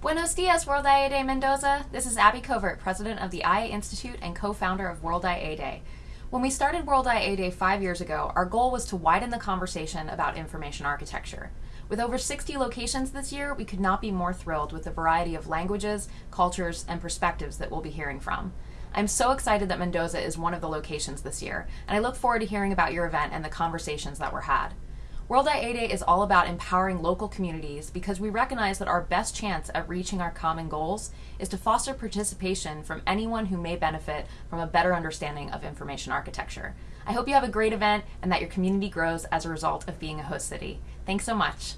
Buenos dias, World IA Day Mendoza. This is Abby Covert, president of the IA Institute and co founder of World IA Day. When we started World IA Day five years ago, our goal was to widen the conversation about information architecture. With over 60 locations this year, we could not be more thrilled with the variety of languages, cultures, and perspectives that we'll be hearing from. I'm so excited that Mendoza is one of the locations this year, and I look forward to hearing about your event and the conversations that were had. World IA Day is all about empowering local communities because we recognize that our best chance at reaching our common goals is to foster participation from anyone who may benefit from a better understanding of information architecture. I hope you have a great event and that your community grows as a result of being a host city. Thanks so much.